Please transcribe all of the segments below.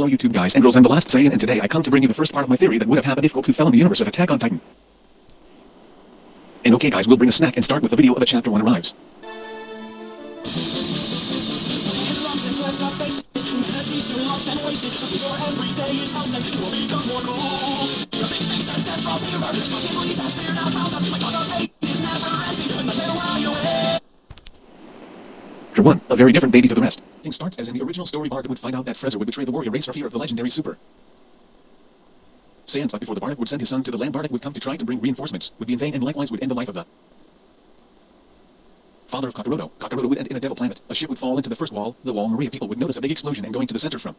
Hello YouTube guys and girls, I'm the last Saiyan and today I come to bring you the first part of my theory that would have happened if Goku fell in the universe of Attack on Titan. And okay guys, we'll bring a snack and start with the video of a chapter 1 arrives. Chapter 1, a very different baby to the rest. Thing starts as in the original story Bardock would find out that Frezer would betray the warrior race for fear of the legendary Super. Thought before the Bardock would send his son to the land Bardock would come to try to bring reinforcements, would be in vain and likewise would end the life of the father of Kakaroto. Kakaroto would end in a devil planet. A ship would fall into the first wall, the wall Maria people would notice a big explosion and going to the center from.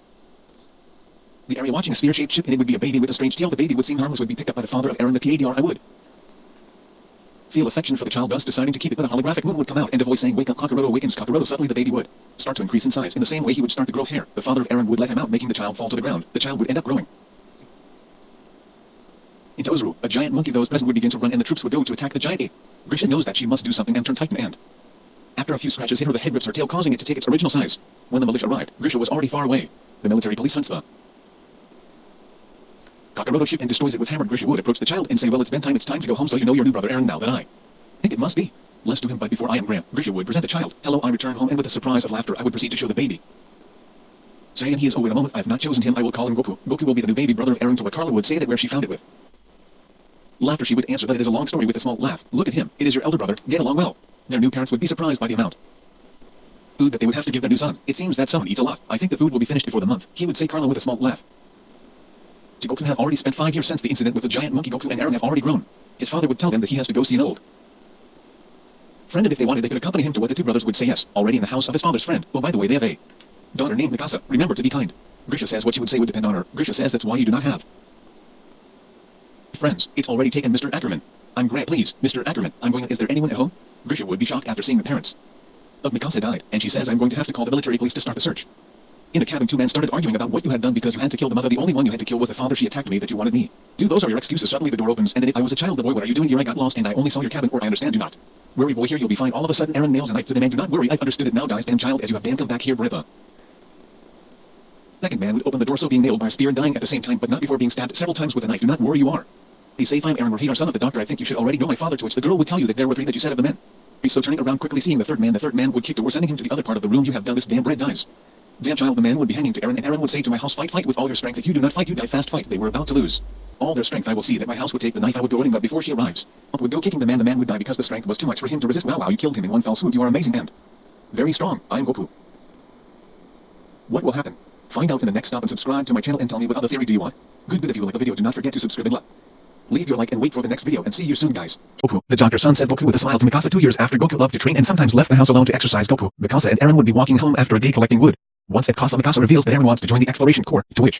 The area watching a sphere-shaped ship and it would be a baby with a strange tail. The baby would seem harmless would be picked up by the father of Aaron the PADR I would. Feel affection for the child thus deciding to keep it but a holographic moon would come out and a voice saying wake up Kakaroto awakens Kakaroto suddenly the baby would start to increase in size. In the same way he would start to grow hair. The father of Aaron would let him out making the child fall to the ground. The child would end up growing. In Tozuru, a giant monkey those present would begin to run and the troops would go to attack the giant ape. Grisha knows that she must do something and turn Titan and after a few scratches hit her the head rips her tail causing it to take its original size. When the militia arrived, Grisha was already far away. The military police hunts the Kakaroto ship and destroys it with hammered Grisha would approach the child and say well it's bedtime it's time to go home so you know your new brother Aaron now that I think it must be. Let's do him but before I am Graham, Grisha would present the child. Hello I return home and with a surprise of laughter I would proceed to show the baby. Saying he is oh wait a moment I have not chosen him I will call him Goku. Goku will be the new baby brother of Aaron to what Carla would say that where she found it with. Laughter she would answer that it is a long story with a small laugh. Look at him, it is your elder brother, get along well. Their new parents would be surprised by the amount food that they would have to give their new son. It seems that someone eats a lot. I think the food will be finished before the month. He would say Carla with a small laugh. Goku have already spent five years since the incident with the giant monkey Goku and Aaron have already grown. His father would tell them that he has to go see an old friend and if they wanted they could accompany him to what the two brothers would say yes, already in the house of his father's friend. Oh by the way they have a daughter named Mikasa. Remember to be kind. Grisha says what she would say would depend on her. Grisha says that's why you do not have friends. It's already taken Mr. Ackerman. I'm Grant please, Mr. Ackerman. I'm going is there anyone at home? Grisha would be shocked after seeing the parents of Mikasa died, and she says I'm going to have to call the military police to start the search. In the cabin two men started arguing about what you had done because you had to kill the mother. The only one you had to kill was the father she attacked me that you wanted me. Do those are your excuses. Suddenly the door opens and then it, I was a child. The boy what are you doing here? I got lost and I only saw your cabin or I understand do not. Worry boy here you'll be fine. All of a sudden Aaron nails a knife to the man. Do not worry I've understood it now guys damn child as you have damn come back here Bretha. Second man would open the door so being nailed by a spear and dying at the same time but not before being stabbed several times with a knife. Do not worry you are. Be safe I'm Aaron Rahidar son of the doctor I think you should already know my father to which the girl would tell you that there were three that you said of the men. So turning around quickly seeing the third man, the third man would kick door sending him to the other part of the room. You have done this, damn bread dies. The man would be hanging to Aaron, and Aaron would say to my house, fight, fight with all your strength. If you do not fight, you die fast, fight. They were about to lose. All their strength I will see that my house would take the knife I would go running but before she arrives. Up would go kicking the man, the man would die because the strength was too much for him to resist. Wow, wow, you killed him in one fell swoop. You are amazing and very strong. I am Goku. What will happen? Find out in the next stop and subscribe to my channel and tell me what other theory do you want. Good, good if you like the video, do not forget to subscribe and like. Leave your like and wait for the next video and see you soon guys. Goku, the doctor's son said Goku with a smile to Mikasa two years after Goku loved to train and sometimes left the house alone to exercise Goku. Mikasa and Aaron would be walking home after a day collecting wood. Once at Casa Mikasa reveals that Aaron wants to join the Exploration Corps, to which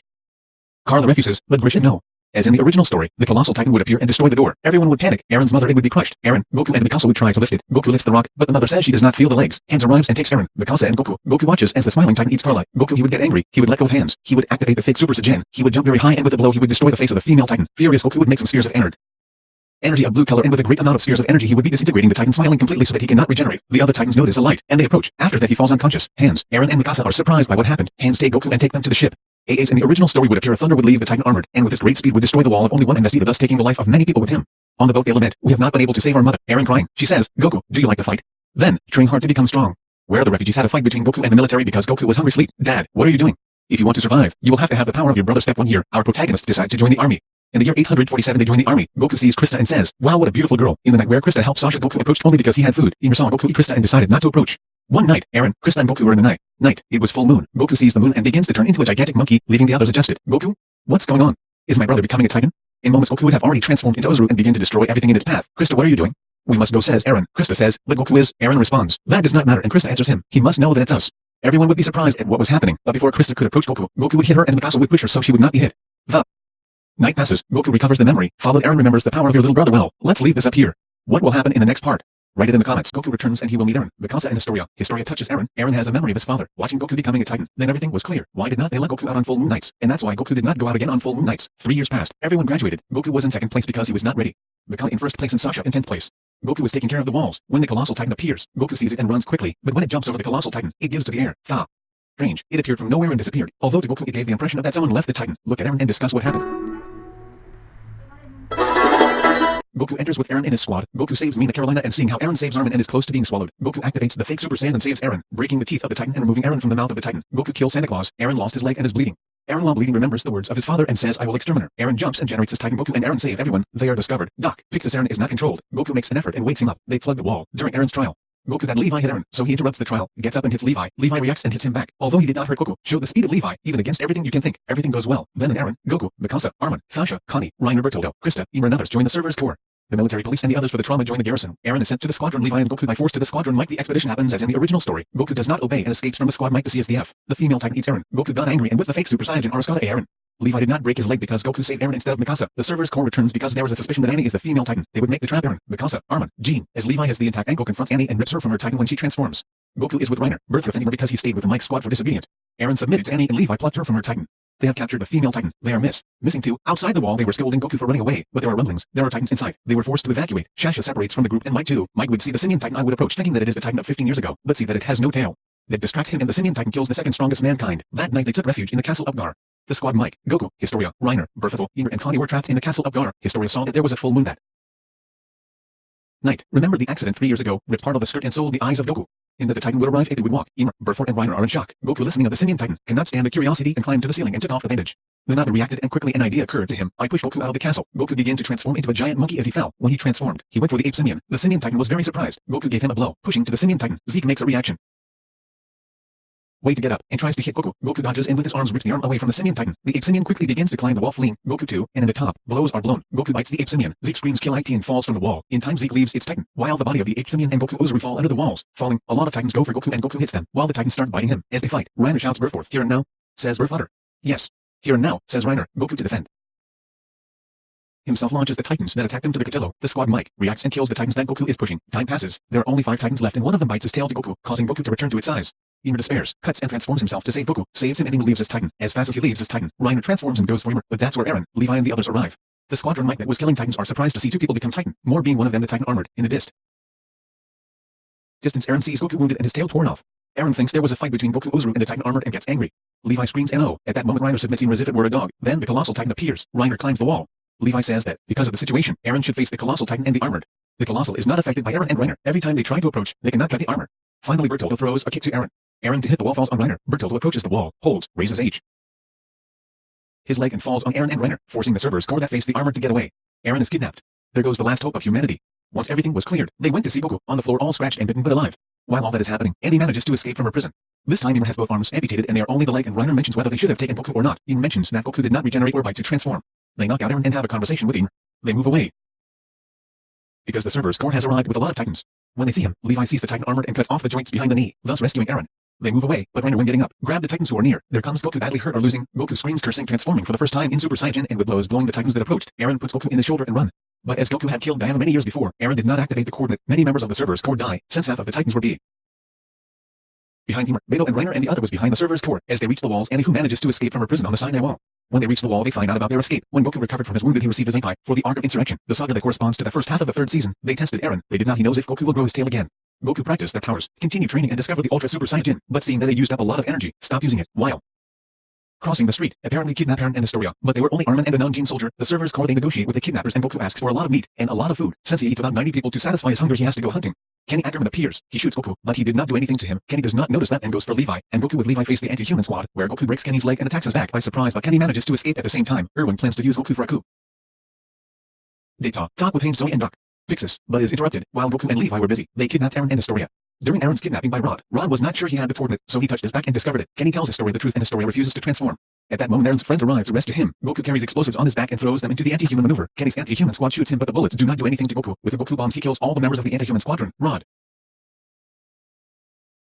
Carla refuses, but Grisha no. As in the original story, the Colossal Titan would appear and destroy the door. Everyone would panic. Aaron's mother it would be crushed. Aaron, Goku and Mikasa would try to lift it. Goku lifts the rock, but the mother says she does not feel the legs. Hands arrives and takes Aaron, Mikasa and Goku. Goku watches as the smiling Titan eats Carla. Goku he would get angry. He would let go of hands. He would activate the fake Super Saiyan. He would jump very high and with a blow he would destroy the face of the female Titan. Furious Goku would make some spheres of energy energy of blue color and with a great amount of spheres of energy he would be disintegrating the titan smiling completely so that he cannot regenerate. The other titans notice a light, and they approach. After that he falls unconscious. Hands, Aaron and Mikasa are surprised by what happened. Hands take Goku and take them to the ship. AA's in the original story would appear a thunder would leave the titan armored, and with his great speed would destroy the wall of only one Investida thus taking the life of many people with him. On the boat they lament, we have not been able to save our mother. Aaron crying, she says, Goku, do you like to fight? Then, train hard to become strong. Where the refugees had a fight between Goku and the military because Goku was hungry sleep. Dad, what are you doing? If you want to survive, you will have to have the power of your brother step one year. Our protagonists decide to join the army. In the year 847 they join the army. Goku sees Krista and says, wow what a beautiful girl. In the night where Krista helped Sasha Goku approached only because he had food. Ymir saw Goku eat Krista and decided not to approach. One night, Aaron, Krista and Goku were in the night. Night. It was full moon. Goku sees the moon and begins to turn into a gigantic monkey, leaving the others adjusted. Goku? What's going on? Is my brother becoming a titan? In moments Goku would have already transformed into Ozaru and begin to destroy everything in its path. Krista what are you doing? We must go says Aaron. Krista says, but Goku is, Aaron responds, that does not matter and Krista answers him, he must know that it's us. Everyone would be surprised at what was happening, but before Krista could approach Goku, Goku would hit her and Mikasa would push her so she would not be hit. The Night passes, Goku recovers the memory, followed Aaron remembers the power of your little brother well, let's leave this up here. What will happen in the next part? Write it in the comments. Goku returns and he will meet Aaron, Mikasa and Historia. Historia touches Aaron. Aaron has a memory of his father, watching Goku becoming a titan. Then everything was clear. Why did not they let Goku out on full moon nights? And that's why Goku did not go out again on full moon nights. Three years passed. Everyone graduated. Goku was in second place because he was not ready. Mikasa in first place and Sasha in tenth place. Goku was taking care of the walls. When the Colossal Titan appears, Goku sees it and runs quickly, but when it jumps over the Colossal Titan, it gives to the air. Tha. Strange, it appeared from nowhere and disappeared. Although to Goku it gave the impression of that someone left the Titan. Look at Eren and discuss what happened. Goku enters with Eren in his squad. Goku saves Mina Carolina and seeing how Eren saves Armin and is close to being swallowed. Goku activates the fake Super Saiyan and saves Eren, breaking the teeth of the Titan and removing Eren from the mouth of the Titan. Goku kills Santa Claus. Eren lost his leg and is bleeding. Eren while bleeding remembers the words of his father and says I will exterminate. Eren jumps and generates his Titan Goku and Eren save everyone. They are discovered. Doc, Pixis Eren is not controlled. Goku makes an effort and wakes him up. They plug the wall. During Eren's trial, Goku that Levi hit Eren, so he interrupts the trial, gets up and hits Levi. Levi reacts and hits him back. Although he did not hurt Goku, showed the speed of Levi, even against everything you can think. Everything goes well. Then and Aaron, Goku, Mikasa, Armin, Sasha, Connie, Reiner Bertoldo, Krista, Ymir and others join the server's core. The military police and the others for the trauma join the garrison. Aaron is sent to the squadron Levi and Goku by force to the squadron Mike. The expedition happens as in the original story. Goku does not obey and escapes from the squad Mike to CSDF. The female Titan eats Eren. Goku got angry and with the fake Super Saiyan Arasaka Eren. Levi did not break his leg because Goku saved Eren instead of Mikasa. The server's core returns because there is a suspicion that Annie is the female Titan. They would make the trap Eren, Mikasa, Armin, Jean, as Levi has the intact ankle confronts Annie and rips her from her Titan when she transforms. Goku is with Reiner, birth with Ymir because he stayed with the Mike squad for disobedient. Eren submitted to Annie and Levi plucked her from her Titan. They have captured the female Titan. They are miss. Missing two. Outside the wall they were scolding Goku for running away, but there are rumblings. There are Titans inside. They were forced to evacuate. Sasha separates from the group and Mike too. Mike would see the Simian Titan I would approach thinking that it is the Titan of 15 years ago, but see that it has no tail. That distracts him and the Simian Titan kills the second strongest mankind. That night they took refuge in the castle of Gar. The squad Mike, Goku, Historia, Reiner, Berthel, Ymir and Connie were trapped in the castle of Gar. Historia saw that there was a full moon that night. Remember the accident three years ago, ripped part of the skirt and sold the eyes of Goku. In that the Titan would arrive it would walk. Ymir, Berthel and Reiner are in shock. Goku listening of the Simian Titan, cannot stand the curiosity and climbed to the ceiling and took off the bandage. Minato reacted and quickly an idea occurred to him. I pushed Goku out of the castle. Goku began to transform into a giant monkey as he fell. When he transformed, he went for the ape simian. The simian titan was very surprised. Goku gave him a blow. Pushing to the simian titan, Zeke makes a reaction. Way to get up, and tries to hit Goku. Goku dodges and with his arms rips the arm away from the simian titan. The ape simian quickly begins to climb the wall fleeing. Goku too, and in the top, blows are blown. Goku bites the ape simian. Zeke screams kill IT and falls from the wall. In time Zeke leaves its titan, while the body of the ape simian and Goku Ozaru fall under the walls. Falling, a lot of titans go for Goku and Goku hits them, while the titans start biting him. As they fight, Reiner shouts Berforth, here and now, says birth Berflutter. Yes. Here and now, says Reiner, Goku to defend himself launches the Titans that attack them to the Catillo. The squad Mike reacts and kills the Titans that Goku is pushing. Time passes. There are only five Titans left and one of them bites his tail to Goku, causing Goku to return to its size. Ymir despairs, cuts and transforms himself to save Goku, saves him and Ymir leaves as Titan. As fast as he leaves as Titan, Reiner transforms and goes for Ymir, but that's where Eren, Levi and the others arrive. The squadron Mike that was killing Titans are surprised to see two people become Titan, more being one of them the Titan armored, in the dist. Distance Eren sees Goku wounded and his tail torn off. Eren thinks there was a fight between Goku Ozaru and the Titan armored and gets angry. Levi screams no. At that moment Reiner submits Ymir as if it were a dog. Then the colossal Titan appears. Reiner climbs the wall. Levi says that, because of the situation, Eren should face the Colossal Titan and the Armored. The Colossal is not affected by Eren and Reiner. Every time they try to approach, they cannot cut the armor. Finally Bertoldo throws a kick to Eren. Eren to hit the wall falls on Reiner. Bertoldo approaches the wall, holds, raises H. His leg and falls on Eren and Reiner, forcing the servers core that face the armored to get away. Aaron is kidnapped. There goes the last hope of humanity. Once everything was cleared, they went to see Goku, on the floor all scratched and bitten but alive. While all that is happening, Andy manages to escape from her prison. This time Ymir has both arms amputated and they are only the leg and Reiner mentions whether they should have taken Goku or not. Ymir mentions that Goku did not regenerate or bite to transform. They knock out Aaron and have a conversation with Ymir. They move away. Because the server's core has arrived with a lot of titans. When they see him, Levi sees the titan armored and cuts off the joints behind the knee, thus rescuing Eren. They move away, but Reiner when getting up, grab the titans who are near. There comes Goku badly hurt or losing. Goku screams cursing transforming for the first time in Super Saiyan and with blows blowing the titans that approached. Eren puts Goku in the shoulder and run. But as Goku had killed Diana many years before, Eren did not activate the coordinate. Many members of the server's core die, since half of the titans were B. Behind Ymir, Beto and Reiner and the other was behind the server's core. As they reach the walls, Annie who manages to escape from her prison on the Sinai wall. When they reach the wall they find out about their escape. When Goku recovered from his wound he received his Zenkai for the Arc of Insurrection, the saga that corresponds to the first half of the third season. They tested Eren. They did not he knows if Goku will grow his tail again. Goku practiced their powers, continue training and discover the Ultra Super Saiyan, but seeing that they used up a lot of energy, stop using it, while crossing the street, apparently kidnap Eren and Astoria, but they were only Armin and a non-gene soldier. The servers core they negotiate with the kidnappers and Goku asks for a lot of meat, and a lot of food. Since he eats about 90 people to satisfy his hunger he has to go hunting. Kenny Ackerman appears, he shoots Goku, but he did not do anything to him. Kenny does not notice that and goes for Levi, and Goku with Levi face the anti-human squad, where Goku breaks Kenny's leg and attacks his back by surprise but Kenny manages to escape at the same time. Erwin plans to use Goku for a coup. They talk, with Haim Zoe and Doc. Pixis, but is interrupted, while Goku and Levi were busy, they kidnapped Aaron and Astoria. During Aaron's kidnapping by Rod, Rod was not sure he had the coordinate, so he touched his back and discovered it. Kenny tells Astoria the truth and Astoria refuses to transform. At that moment Aaron's friends arrive to rescue him. Goku carries explosives on his back and throws them into the anti-human maneuver. Kenny's anti-human squad shoots him but the bullets do not do anything to Goku. With the Goku bombs he kills all the members of the anti-human squadron. Rod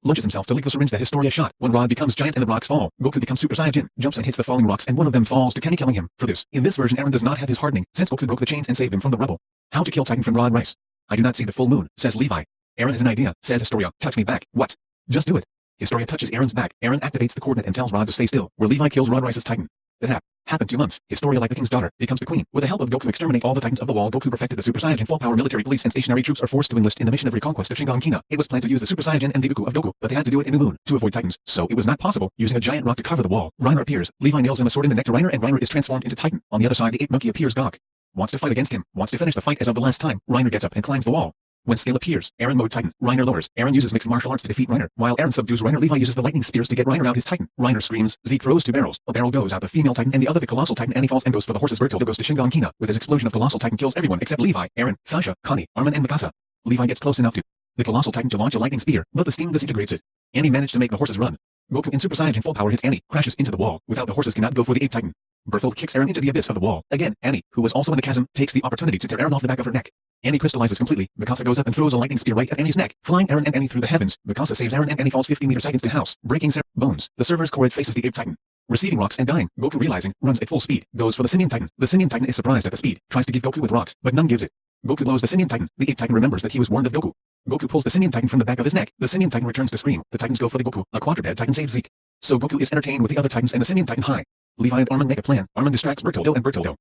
launches himself to lick the syringe that Historia shot. When Rod becomes giant and the rocks fall, Goku becomes Super Saiyan, jumps and hits the falling rocks and one of them falls to Kenny killing him. For this, in this version Aaron does not have his hardening, since Goku broke the chains and saved him from the rubble. How to kill Titan from Rod Rice. I do not see the full moon, says Levi. Aaron has an idea, says Historia. Touch me back. What? Just do it. Historia touches Aaron's back. Aaron activates the coordinate and tells Rod to stay still, where Levi kills Rod Rice's Titan. That hap. Happened two months. Historia like the king's daughter becomes the queen. With the help of Goku exterminate all the titans of the wall. Goku perfected the Super Saiyan full power military police and stationary troops are forced to enlist in the mission of reconquest of Shiganshina. It was planned to use the Super Saiyan and the Goku of Goku, but they had to do it in the Moon to avoid titans. So it was not possible. Using a giant rock to cover the wall, Reiner appears. Levi nails him a sword in the neck to Reiner and Reiner is transformed into Titan. On the other side the ape monkey appears Gok. Wants to fight against him. Wants to finish the fight as of the last time. Reiner gets up and climbs the wall. When Scale appears, Aaron mode Titan, Reiner lowers. Aaron uses mixed martial arts to defeat Reiner, while Aaron subdues Reiner. Levi uses the lightning spears to get Reiner out his Titan. Reiner screams. Zeke throws two barrels. A barrel goes out the female Titan and the other the colossal Titan and he falls and goes for the horses. Bertoldo goes to Shiganshina. With his explosion of colossal Titan kills everyone except Levi, Aaron, Sasha, Connie, Armin and Mikasa. Levi gets close enough to the colossal Titan to launch a lightning spear, but the steam disintegrates it. Annie managed to make the horses run. Goku in Super Saiyan full power hits Annie, crashes into the wall. Without the horses cannot go for the ape Titan. Berthold kicks Aaron into the abyss of the wall. Again, Annie, who was also in the chasm, takes the opportunity to tear Aaron off the back of her neck. Annie crystallizes completely. Mikasa goes up and throws a lightning spear right at Annie's neck, flying Eren and Annie through the heavens. Mikasa saves Eren and Annie falls 50 meters into the house, breaking Sarah bones. The server's core faces the ape titan. Receiving rocks and dying, Goku realizing, runs at full speed, goes for the Simian Titan. The Simian Titan is surprised at the speed, tries to give Goku with rocks, but none gives it. Goku blows the Simian Titan. The ape Titan remembers that he was warned of Goku. Goku pulls the Simian Titan from the back of his neck. The Simian Titan returns to scream. The Titans go for the Goku. A quadruped Titan saves Zeke. So Goku is entertained with the other Titans and the Simian Titan high. Levi and Armin make a plan. Armin distracts Bertoldo and Bertoldo.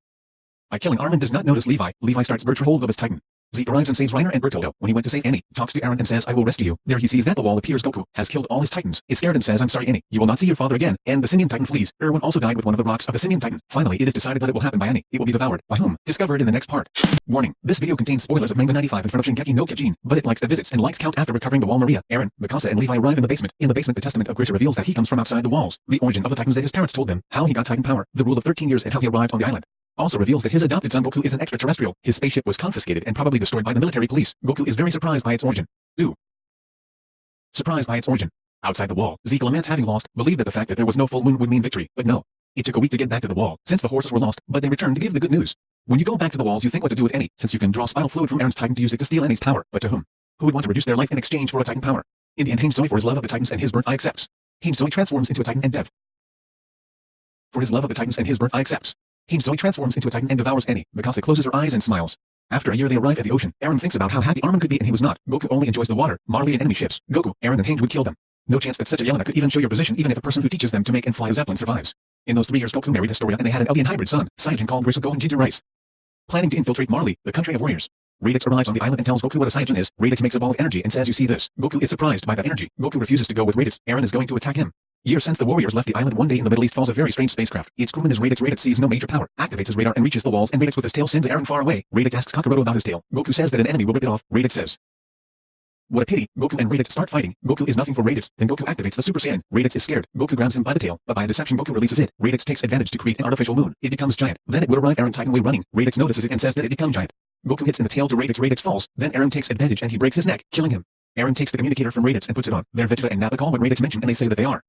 By killing Armin does not notice Levi. Levi starts Bertram hold of his Titan. Zeke arrives and saves Reiner and Bertoldo. When he went to save Annie, talks to Aaron and says, I will rescue you. There he sees that the wall appears Goku, has killed all his titans, is scared and says, I'm sorry Annie, you will not see your father again, and the Simian Titan flees. Erwin also died with one of the rocks of the Simian Titan. Finally, it is decided that it will happen by Annie. It will be devoured. By whom? Discovered in the next part. Warning, this video contains spoilers of Manga 95 in front of Shingeki no Kyojin, but it likes the visits and likes count after recovering the wall Maria, Aaron, Mikasa and Levi arrive in the basement. In the basement the testament of Grisha reveals that he comes from outside the walls. The origin of the Titans that his parents told them, how he got Titan power, the rule of 13 years and how he arrived on the island also reveals that his adopted son Goku is an extraterrestrial. His spaceship was confiscated and probably destroyed by the military police. Goku is very surprised by its origin. Do. Surprised by its origin. Outside the wall, Zeke laments having lost, believed that the fact that there was no full moon would mean victory, but no. It took a week to get back to the wall, since the horses were lost, but they returned to give the good news. When you go back to the walls you think what to do with Annie, since you can draw spinal fluid from Eren's Titan to use it to steal Annie's power, but to whom? Who would want to reduce their life in exchange for a Titan power? In the end Hange for his love of the Titans and his birth I accepts. Hange transforms into a Titan and Dev. For his love of the Titans and his birth I accepts. Zoe transforms into a titan and devours Annie. Mikasa closes her eyes and smiles. After a year they arrive at the ocean. Aaron thinks about how happy Armin could be and he was not. Goku only enjoys the water. Marley and enemy ships. Goku, Aaron and Hange would kill them. No chance that such a Yelena could even show your position even if a person who teaches them to make and fly a zeppelin survives. In those three years Goku married Historia and they had an alien hybrid son, Saiyan called Grisha and Ginger Rice. Planning to infiltrate Marley, the country of warriors. Raditz arrives on the island and tells Goku what a Saiyan is. Raditz makes a ball of energy and says you see this. Goku is surprised by that energy. Goku refuses to go with Raditz. Aaron is going to attack him. Years since the warriors left the island one day in the Middle East falls a very strange spacecraft. Its crewman is Raditz. Raditz sees no major power, activates his radar and reaches the walls and Raditz with his tail sends Eren far away. Raditz asks Kakaroto about his tail. Goku says that an enemy will rip it off. Raditz says, what a pity. Goku and Raditz start fighting. Goku is nothing for Raditz. Then Goku activates the Super Saiyan. Raditz is scared. Goku grabs him by the tail, but by a deception Goku releases it. Raditz takes advantage to create an artificial moon. It becomes giant. Then it would arrive Aaron Titan way running. Raditz notices it and says that it become giant. Goku hits in the tail to Raditz. Raditz falls. Then Aaron takes advantage and he breaks his neck, killing him. Aaron takes the communicator from Raditz and puts it on. They're Vegeta and Nappa call what Raditz mentioned and they say that they are.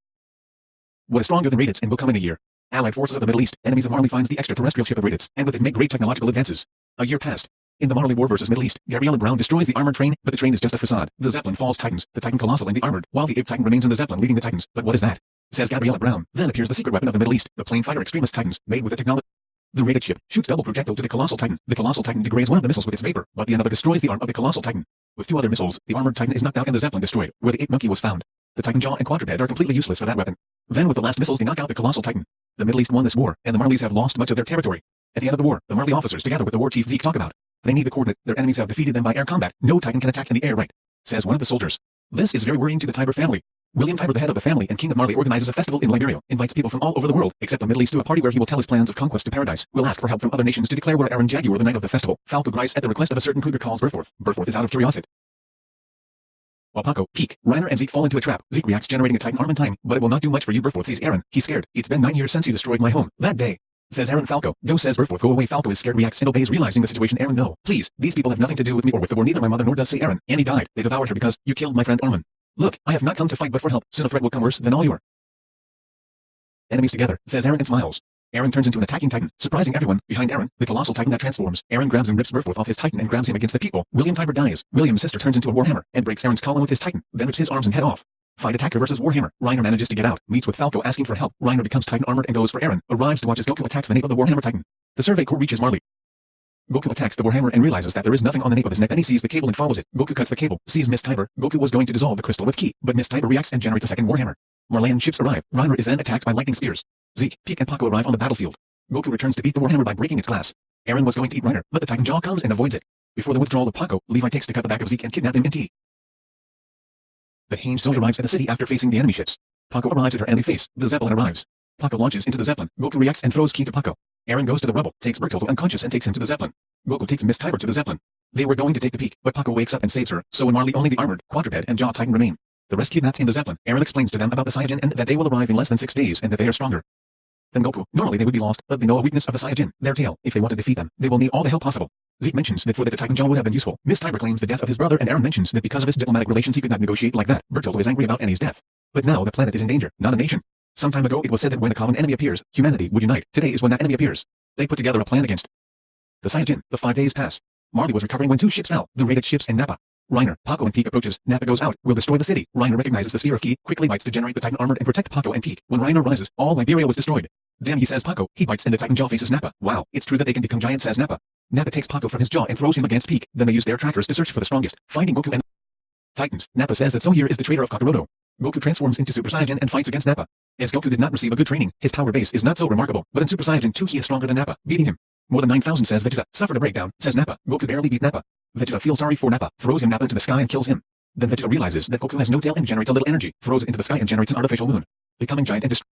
What is stronger than Raditz and will come in a year. Allied forces of the Middle East, enemies of Marley finds the extraterrestrial ship of Raditz, and with it make great technological advances. A year passed. In the Marley War versus Middle East, Gabriella Brown destroys the armored train, but the train is just a facade. The Zeppelin falls Titans, the Titan Colossal and the Armored, while the Ape Titan remains in the Zeppelin leading the Titans. But what is that? Says Gabriella Brown. Then appears the secret weapon of the Middle East, the plane fighter extremist Titans, made with the technology. The Raditz ship shoots double projectile to the Colossal Titan. The Colossal Titan degrades one of the missiles with its vapor, but the another destroys the arm of the Colossal Titan. With two other missiles, the armored Titan is knocked out and the Zeppelin destroyed, where the ape monkey was found. The Titan jaw and quadruped are completely useless for that weapon. Then with the last missiles they knock out the colossal titan. The Middle East won this war, and the Marleys have lost much of their territory. At the end of the war, the Marley officers together with the war chief Zeke talk about. They need the coordinate, their enemies have defeated them by air combat, no titan can attack in the air right. Says one of the soldiers. This is very worrying to the Tiber family. William Tiber the head of the family and king of Marley organizes a festival in Liberio, invites people from all over the world, except the Middle East to a party where he will tell his plans of conquest to paradise, will ask for help from other nations to declare war Eren Jaguar the night of the festival. Falco Grice at the request of a certain cougar calls Berforth. Berforth is out of curiosity. Wapako, Peak, Reiner and Zeke fall into a trap. Zeke reacts generating a Titan arm in time, but it will not do much for you Berforth sees Aaron. He's scared. It's been nine years since you destroyed my home. That day. Says Aaron Falco. Go says Berforth. Go away Falco is scared reacts and obeys realizing the situation Aaron, no. Please, these people have nothing to do with me or with the war neither my mother nor does say Eren. Annie died. They devoured her because you killed my friend Armin. Look, I have not come to fight but for help. Soon a threat will come worse than all your enemies together, says Aaron and smiles. Eren turns into an attacking titan, surprising everyone. Behind Aaron, the colossal titan that transforms. Aaron grabs and rips Berforth off his titan and grabs him against the people. William Tiber dies. William's sister turns into a warhammer and breaks Aaron's collar with his titan, then rips his arms and head off. Fight attacker versus Warhammer. Reiner manages to get out, meets with Falco asking for help. Reiner becomes Titan armored and goes for Aaron, arrives to watch as Goku attacks the nape of the Warhammer Titan. The Survey Corps reaches Marley. Goku attacks the Warhammer and realizes that there is nothing on the nape of his neck and he sees the cable and follows it. Goku cuts the cable, sees Miss Tiber. Goku was going to dissolve the crystal with Ki, but Miss Tiber reacts and generates a second Warhammer. Marleyan ships arrive. Reiner is then attacked by lightning spears. Zeke, Pieck and Paco arrive on the battlefield. Goku returns to beat the Warhammer by breaking its glass. Eren was going to eat Reiner, but the Titan Jaw comes and avoids it. Before the withdrawal of Paco, Levi takes to cut the back of Zeke and kidnap him in tea. The Hange Zoe arrives at the city after facing the enemy ships. Paco arrives at her and they face, the Zeppelin arrives. Paco launches into the Zeppelin, Goku reacts and throws Ki to Paco. Eren goes to the rubble, takes Bertoldo unconscious and takes him to the Zeppelin. Goku takes Miss Tiber to the Zeppelin. They were going to take the peak, but Paco wakes up and saves her, so in Marley only the armored, quadruped and jaw titan remain. The rest kidnapped in the Zeppelin. Aaron explains to them about the Saiyajin and that they will arrive in less than six days and that they are stronger than Goku. Normally they would be lost, but they know a weakness of the Saiyajin, their tail. If they want to defeat them, they will need all the help possible. Zeke mentions that for that the Titan Jaw would have been useful. Miss Tiber claims the death of his brother and Aaron mentions that because of his diplomatic relations he could not negotiate like that. Bertoldo is angry about Annie's death. But now the planet is in danger, not a nation. Some time ago it was said that when a common enemy appears, humanity would unite. Today is when that enemy appears. They put together a plan against the Saiyajin. The five days pass. Marley was recovering when two ships fell, the raided ships and Nappa. Reiner, Paco and Pieck approaches, Nappa goes out, will destroy the city. Reiner recognizes the sphere of Ki, quickly bites to generate the Titan armored and protect Paco and Pieck. When Reiner rises, all Liberio was destroyed. Damn he says Paco, he bites and the Titan jaw faces Nappa. Wow, it's true that they can become giants says Nappa. Nappa takes Paco from his jaw and throws him against Pieck, then they use their trackers to search for the strongest, finding Goku and Titans. Nappa says that so here is the traitor of Kakaroto. Goku transforms into Super Saiyan and fights against Nappa. As Goku did not receive a good training, his power base is not so remarkable, but in Super Saiyan 2 he is stronger than Nappa, beating him. More than 9,000 says Vegeta, suffered a breakdown, says Nappa. Goku barely beat Nappa. Vegeta feels sorry for Nappa, throws him Nappa into the sky and kills him. Then Vegeta realizes that Goku has no tail and generates a little energy, throws it into the sky and generates an artificial moon. Becoming giant and destroy.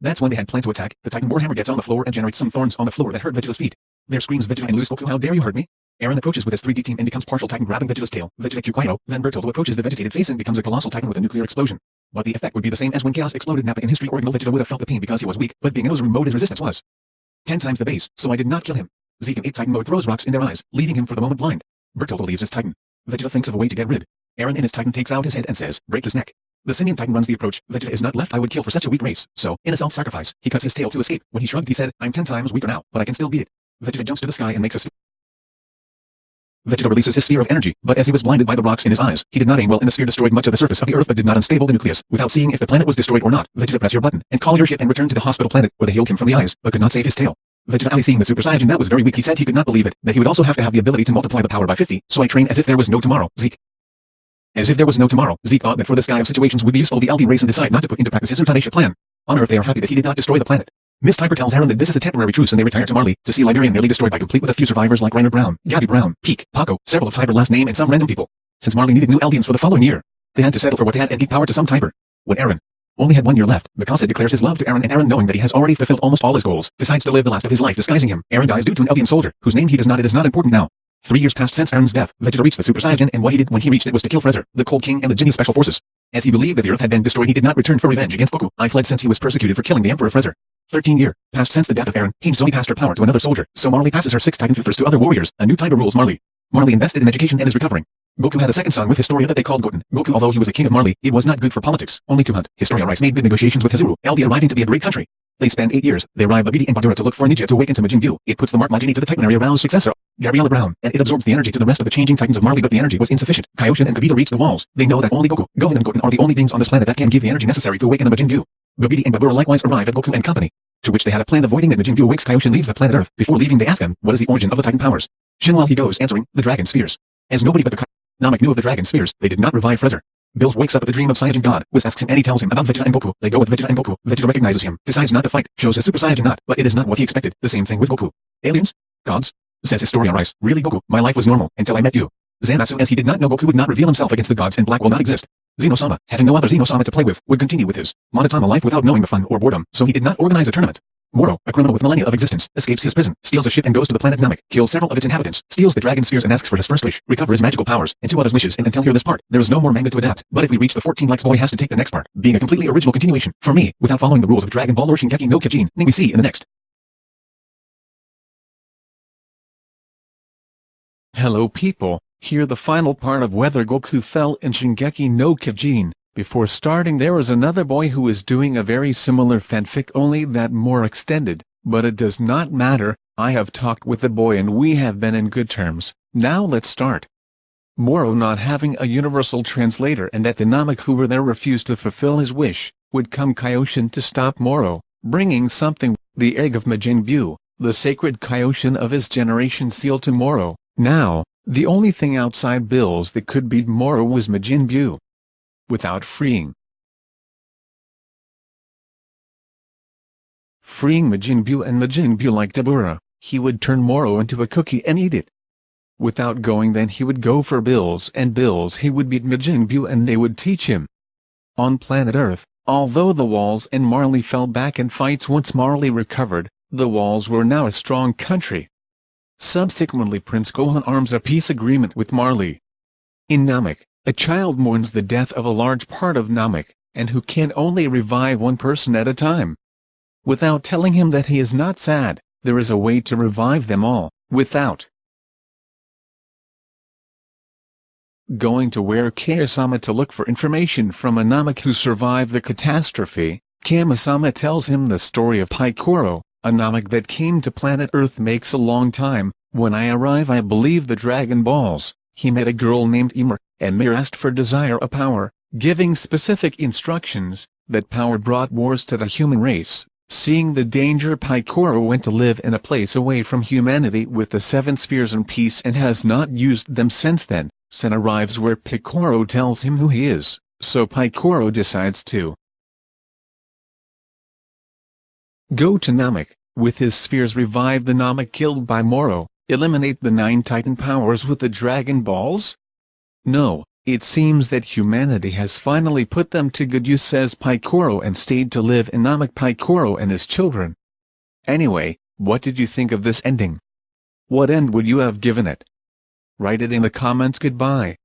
That's when they had planned to attack, the Titan Warhammer gets on the floor and generates some thorns on the floor that hurt Vegeta's feet. There screams Vegeta and lose Goku how dare you hurt me? Aaron approaches with his 3D team and becomes partial Titan grabbing Vegeta's tail, Vegeta Q then Bertoldo approaches the vegetated face and becomes a colossal Titan with a nuclear explosion. But the effect would be the same as when Chaos exploded Nappa in history original Vegeta would have felt the pain because he was weak, but being in Ozaru mode his resistance was 10 times the base, so I did not kill him. Zeke in 8 Titan mode throws rocks in their eyes, leaving him for the moment blind. Bertoldo leaves his Titan. Vegeta thinks of a way to get rid. Aaron in his Titan takes out his head and says, break his neck. The Simian Titan runs the approach, Vegeta is not left I would kill for such a weak race, so, in a self-sacrifice, he cuts his tail to escape. When he shrugged he said, I'm 10 times weaker now, but I can still beat it. Vegeta jumps to the sky and makes a. Vegeta releases his sphere of energy, but as he was blinded by the rocks in his eyes, he did not aim well and the sphere destroyed much of the surface of the earth but did not unstable the nucleus. Without seeing if the planet was destroyed or not, Vegeta press your button, and call your ship and return to the hospital planet, where they healed him from the eyes, but could not save his tail. Vegeta Ali seeing the Super Saiyan that was very weak he said he could not believe it, that he would also have to have the ability to multiply the power by 50, so I train as if there was no tomorrow, Zeke. As if there was no tomorrow, Zeke thought that for this guy of situations would be useful the Eldian race and decide not to put into practice his euthanasia plan. On Earth they are happy that he did not destroy the planet. Miss Tiber tells Aaron that this is a temporary truce and they retire to Marley, to see Liberian nearly destroyed by complete with a few survivors like Reiner Brown, Gabby Brown, Pieck, Paco, several of Tiber last name and some random people. Since Marley needed new Eldians for the following year, they had to settle for what they had and give power to some Tiber. When Aaron only had one year left, Mikasa declares his love to Aaron and Aaron knowing that he has already fulfilled almost all his goals, decides to live the last of his life disguising him. Aaron dies due to an Eldian soldier, whose name he does not it is not important now. Three years passed since Aaron's death, Vegeta reached the Super Saiyan and what he did when he reached it was to kill Frezer, the Cold King and the Ginyu Special Forces. As he believed that the Earth had been destroyed he did not return for revenge against Goku. I fled since he was persecuted for killing the Emperor Frezer. 13 year, passed since the death of Aaron, Hange Zoe passed her power to another soldier, so Marley passes her six Titan Fifers to other warriors, a new Tiber rules Marley. Marley invested in education and is recovering. Goku had a second son with Historia that they called Goten. Goku although he was a king of Marley, it was not good for politics, only to hunt. Historia Rice made big negotiations with Hizuru, Eldia arriving to be a great country. They spend 8 years, they arrive Babidi and Bandura to look for Ninja to awaken to Majin Buu. It puts the mark Majini to the Titan area arouse successor, Gabriella Brown, and it absorbs the energy to the rest of the changing Titans of Marley but the energy was insufficient. Kaioshin and Kibito reach the walls. They know that only Goku, Gohan and Goten are the only beings on this planet that can give the energy necessary to awaken the Majin Buu. Babidi and Babura likewise arrive at Goku and company, to which they had a plan avoiding that Majin Buu awakes Kaioshin leaves the planet Earth. Before leaving they ask him, what is the origin of the Titan powers? Shin while he goes answering, the Dragon Spheres. As nobody but the Namek knew of the Dragon Spheres, they did not revive Frezer. Bills wakes up with the dream of Saiyajin God, Whis asks him and he tells him about Vegeta and Goku. They go with Vegeta and Goku. Vegeta recognizes him, decides not to fight, shows his Super Saiyajin not, but it is not what he expected. The same thing with Goku. Aliens? Gods? Says Historia Rice. Really Goku, my life was normal, until I met you. Zamasu as he did not know Goku would not reveal himself against the gods and black will not exist. Zenosama, having no other Zenosama to play with, would continue with his Monotama life without knowing the fun or boredom, so he did not organize a tournament. Moro, a criminal with millennia of existence, escapes his prison, steals a ship and goes to the planet Namek, kills several of its inhabitants, steals the dragon spheres and asks for his first wish, recover his magical powers, and two others wishes and until here this part, there is no more manga to adapt, but if we reach the 14 likes boy has to take the next part, being a completely original continuation, for me, without following the rules of Dragon Ball or Shingeki no Kyojin, we see in the next. Hello people, here the final part of whether Goku fell in Shingeki no Kyojin. Before starting there is another boy who is doing a very similar fanfic only that more extended, but it does not matter, I have talked with the boy and we have been in good terms. Now let's start. Moro not having a universal translator and that the Namek who were there refused to fulfill his wish, would come Kaioshin to stop Moro, bringing something, the egg of Majin Buu, the sacred Kaioshin of his generation sealed to Moro. Now, the only thing outside Bills that could beat Moro was Majin Buu without freeing. freeing Majin Buu and Majin Buu like Dabura, he would turn Moro into a cookie and eat it. Without going then he would go for Bills and Bills he would beat Majin Buu and they would teach him. On planet Earth, although the walls and Marley fell back in fights once Marley recovered, the walls were now a strong country. Subsequently Prince Gohan arms a peace agreement with Marley. In Namek, a child mourns the death of a large part of Namek, and who can only revive one person at a time. Without telling him that he is not sad, there is a way to revive them all, without going to where Kaiosama to look for information from a Namek who survived the catastrophe, Kamisama tells him the story of Picoro, a Namek that came to planet Earth makes a long time, when I arrive I believe the Dragon Balls, he met a girl named Ymir, and Mir asked for desire a power, giving specific instructions, that power brought wars to the human race. Seeing the danger Picoro went to live in a place away from humanity with the seven spheres in peace and has not used them since then. Sen arrives where Picoro tells him who he is, so Picoro decides to go to Namek, with his spheres revive the Namek killed by Moro, eliminate the nine Titan powers with the Dragon Balls? No, it seems that humanity has finally put them to good use says Picoro and stayed to live in Namek Picoro and his children. Anyway, what did you think of this ending? What end would you have given it? Write it in the comments goodbye.